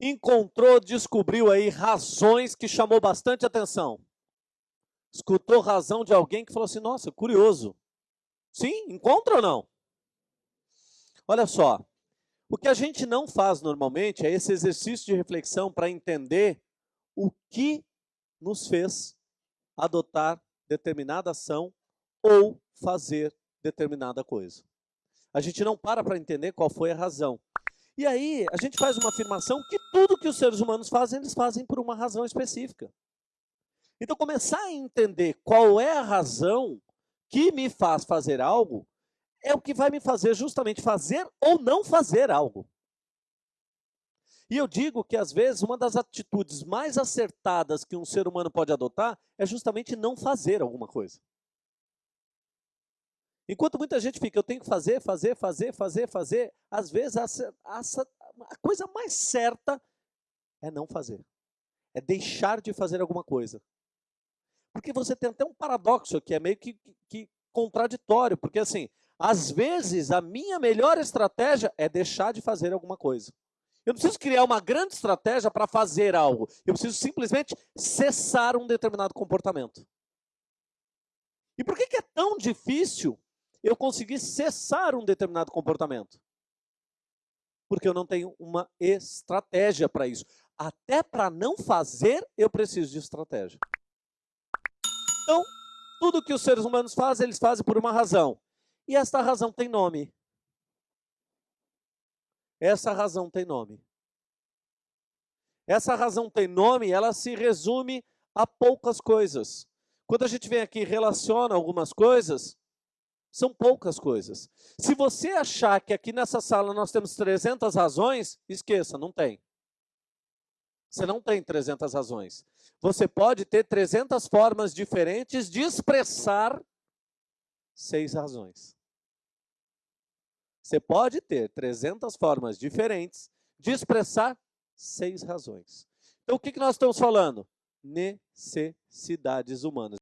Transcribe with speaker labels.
Speaker 1: encontrou, descobriu aí razões que chamou bastante atenção. Escutou razão de alguém que falou assim: nossa, curioso. Sim, encontra ou não? Olha só, o que a gente não faz normalmente é esse exercício de reflexão para entender o que nos fez adotar determinada ação ou fazer determinada coisa. A gente não para para entender qual foi a razão. E aí, a gente faz uma afirmação que tudo que os seres humanos fazem, eles fazem por uma razão específica. Então, começar a entender qual é a razão que me faz fazer algo, é o que vai me fazer justamente fazer ou não fazer algo. E eu digo que, às vezes, uma das atitudes mais acertadas que um ser humano pode adotar é justamente não fazer alguma coisa. Enquanto muita gente fica, eu tenho que fazer, fazer, fazer, fazer, fazer, às vezes a, a coisa mais certa é não fazer. É deixar de fazer alguma coisa. Porque você tem até um paradoxo que é meio que, que, contraditório, porque assim, às vezes a minha melhor estratégia é deixar de fazer alguma coisa. Eu não preciso criar uma grande estratégia para fazer algo. Eu preciso simplesmente cessar um determinado comportamento. E por que, que é tão difícil eu conseguir cessar um determinado comportamento? Porque eu não tenho uma estratégia para isso. Até para não fazer, eu preciso de estratégia. Então, tudo que os seres humanos fazem, eles fazem por uma razão. E esta razão tem nome. Essa razão tem nome. Essa razão tem nome, ela se resume a poucas coisas. Quando a gente vem aqui e relaciona algumas coisas, são poucas coisas. Se você achar que aqui nessa sala nós temos 300 razões, esqueça, não tem. Você não tem 300 razões. Você pode ter 300 formas diferentes de expressar seis razões. Você pode ter 300 formas diferentes de expressar seis razões. Então, o que nós estamos falando? Necessidades humanas.